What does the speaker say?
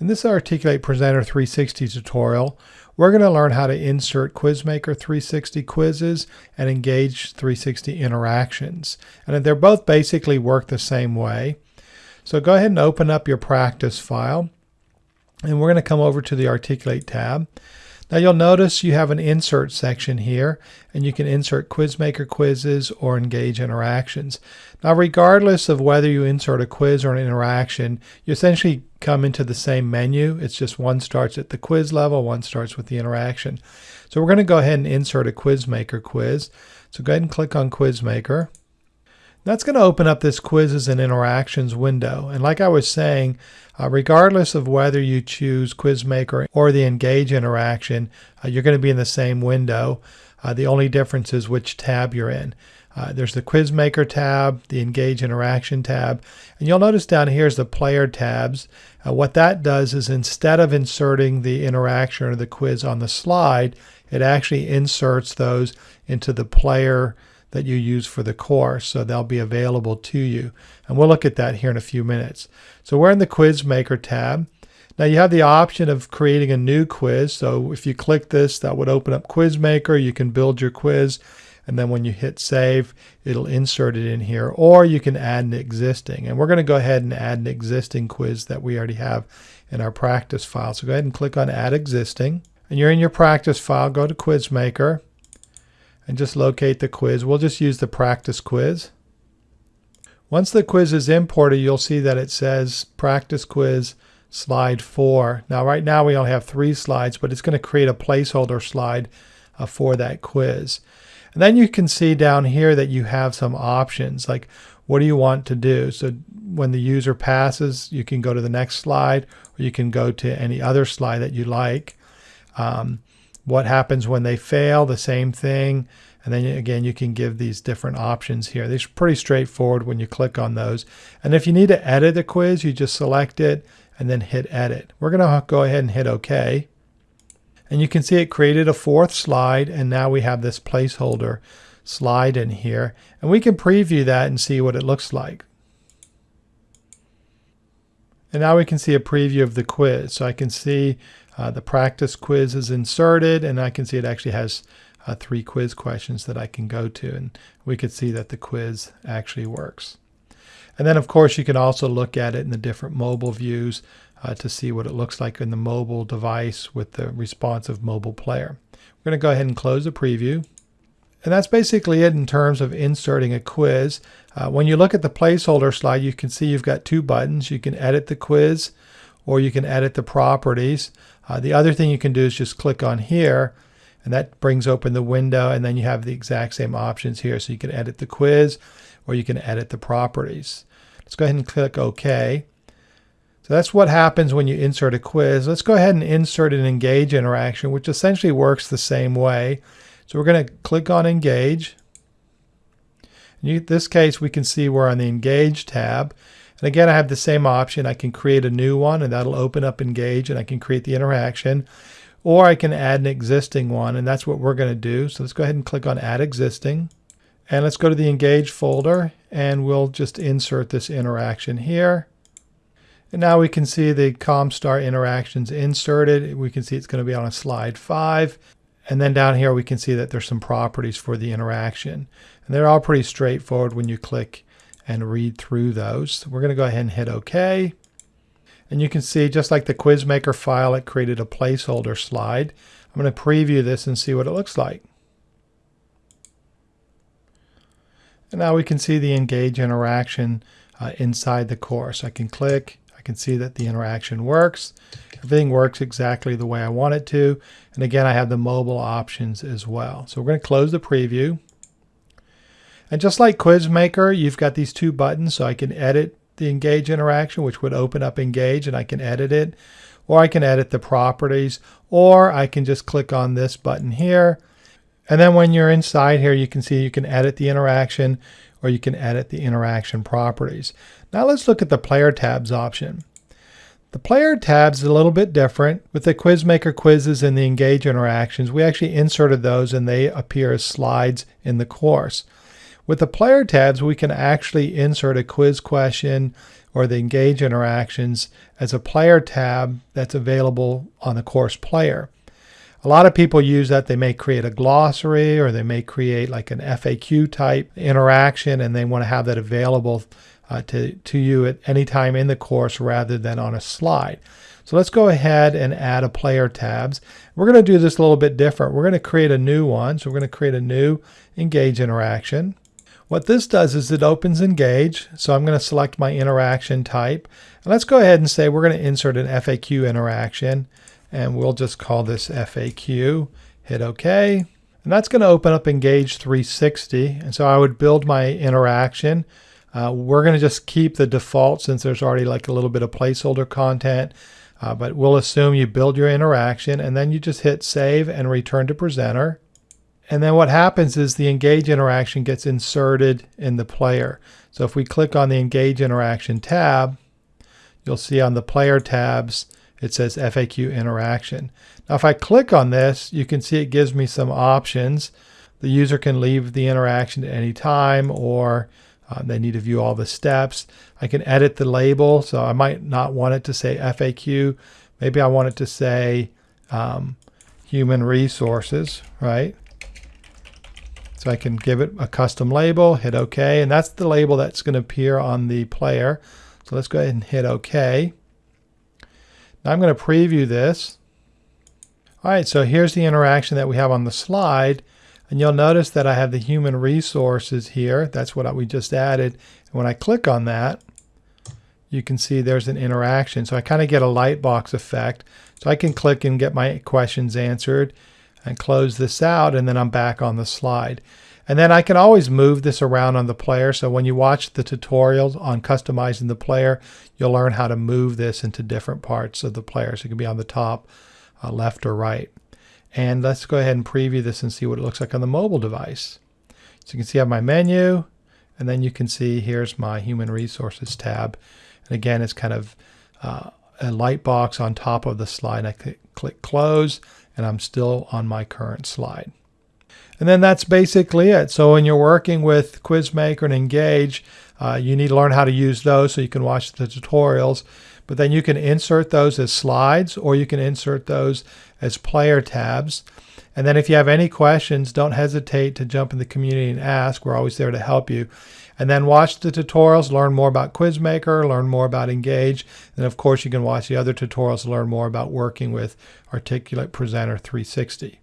In this Articulate Presenter 360 tutorial, we're going to learn how to insert Quizmaker 360 quizzes and Engage 360 interactions. And they're both basically work the same way. So go ahead and open up your practice file. And we're going to come over to the Articulate tab. Now you'll notice you have an insert section here and you can insert Quizmaker quizzes or engage interactions. Now regardless of whether you insert a quiz or an interaction, you essentially come into the same menu. It's just one starts at the quiz level, one starts with the interaction. So we're going to go ahead and insert a Quizmaker quiz. So go ahead and click on Quizmaker. That's going to open up this quizzes and interactions window. And like I was saying, uh, regardless of whether you choose Quizmaker or the Engage interaction, uh, you're going to be in the same window. Uh, the only difference is which tab you're in. Uh, there's the Quizmaker tab, the Engage Interaction tab, and you'll notice down here is the Player tabs. Uh, what that does is instead of inserting the interaction or the quiz on the slide, it actually inserts those into the player that you use for the course, so they'll be available to you. And we'll look at that here in a few minutes. So we're in the Quizmaker tab. Now you have the option of creating a new quiz. So if you click this, that would open up Quizmaker. You can build your quiz, and then when you hit save, it'll insert it in here. Or you can add an existing. And we're going to go ahead and add an existing quiz that we already have in our practice file. So go ahead and click on Add Existing. And you're in your practice file, go to Quizmaker and just locate the quiz. We'll just use the practice quiz. Once the quiz is imported, you'll see that it says practice quiz slide 4. Now right now we only have three slides, but it's going to create a placeholder slide uh, for that quiz. And then you can see down here that you have some options like what do you want to do? So when the user passes, you can go to the next slide or you can go to any other slide that you like. Um, what happens when they fail, the same thing. And then again, you can give these different options here. They're pretty straightforward when you click on those. And if you need to edit the quiz, you just select it and then hit edit. We're going to go ahead and hit OK. And you can see it created a fourth slide and now we have this placeholder slide in here. And we can preview that and see what it looks like. And now we can see a preview of the quiz. So I can see uh, the practice quiz is inserted and I can see it actually has uh, three quiz questions that I can go to and we could see that the quiz actually works. And then of course you can also look at it in the different mobile views uh, to see what it looks like in the mobile device with the responsive mobile player. We're going to go ahead and close the preview. And that's basically it in terms of inserting a quiz. Uh, when you look at the placeholder slide, you can see you've got two buttons. You can edit the quiz or you can edit the properties. Uh, the other thing you can do is just click on here and that brings open the window and then you have the exact same options here. So you can edit the quiz or you can edit the properties. Let's go ahead and click OK. So that's what happens when you insert a quiz. Let's go ahead and insert an engage interaction, which essentially works the same way. So we're going to click on engage. In this case, we can see we're on the engage tab. And again, I have the same option. I can create a new one and that'll open up Engage and I can create the interaction. Or I can add an existing one and that's what we're going to do. So let's go ahead and click on Add Existing. And let's go to the Engage folder and we'll just insert this interaction here. And now we can see the ComStar interactions inserted. We can see it's going to be on a slide 5. And then down here we can see that there's some properties for the interaction. And they're all pretty straightforward when you click and read through those. We're going to go ahead and hit OK. And you can see just like the Quizmaker file, it created a placeholder slide. I'm going to preview this and see what it looks like. And now we can see the engage interaction uh, inside the course. I can click, can see that the interaction works. Everything works exactly the way I want it to. And again, I have the mobile options as well. So we're going to close the preview. And just like Quizmaker, you've got these two buttons, so I can edit the Engage interaction, which would open up Engage, and I can edit it. Or I can edit the properties, or I can just click on this button here. And then when you're inside here, you can see you can edit the interaction, or you can edit the interaction properties. Now let's look at the Player Tabs option. The Player tabs is a little bit different. With the Quizmaker quizzes and the Engage interactions, we actually inserted those and they appear as slides in the course. With the player tabs, we can actually insert a quiz question. or the Engage interactions as a player tab that's available on the course player. A lot of people use that. They may create a glossary or they may create like an FAQ type interaction and they want to have that available uh, to, to you at any time in the course rather than on a slide. So let's go ahead and add a player tabs. We're going to do this a little bit different. We're going to create a new one. So we're going to create a new engage interaction. What this does is it opens engage. So I'm going to select my interaction type. And let's go ahead and say we're going to insert an FAQ interaction and we'll just call this FAQ. Hit OK. And that's going to open up Engage 360. And so I would build my interaction. Uh, we're going to just keep the default since there's already like a little bit of placeholder content. Uh, but we'll assume you build your interaction and then you just hit save and return to presenter. And then what happens is the engage interaction gets inserted in the player. So if we click on the engage interaction tab, you'll see on the player tabs, it says FAQ interaction. Now, if I click on this, you can see it gives me some options. The user can leave the interaction at any time or uh, they need to view all the steps. I can edit the label. So I might not want it to say FAQ. Maybe I want it to say um, human resources, right? So I can give it a custom label, hit OK, and that's the label that's going to appear on the player. So let's go ahead and hit OK. Now I'm going to preview this. All right, so here's the interaction that we have on the slide. And you'll notice that I have the human resources here. That's what we just added. And when I click on that, you can see there's an interaction. So I kind of get a light box effect. So I can click and get my questions answered and close this out and then I'm back on the slide. And then I can always move this around on the player. So when you watch the tutorials on customizing the player, you'll learn how to move this into different parts of the player. So it can be on the top, uh, left or right. And let's go ahead and preview this and see what it looks like on the mobile device. So you can see I have my menu, and then you can see here's my Human Resources tab. And again, it's kind of uh, a light box on top of the slide. I click close, and I'm still on my current slide. And then that's basically it. So when you're working with Quizmaker and Engage, uh, you need to learn how to use those so you can watch the tutorials. But then you can insert those as slides or you can insert those as player tabs. And then if you have any questions, don't hesitate to jump in the community and ask. We're always there to help you. And then watch the tutorials, learn more about Quizmaker, learn more about Engage. And of course, you can watch the other tutorials to learn more about working with Articulate Presenter 360.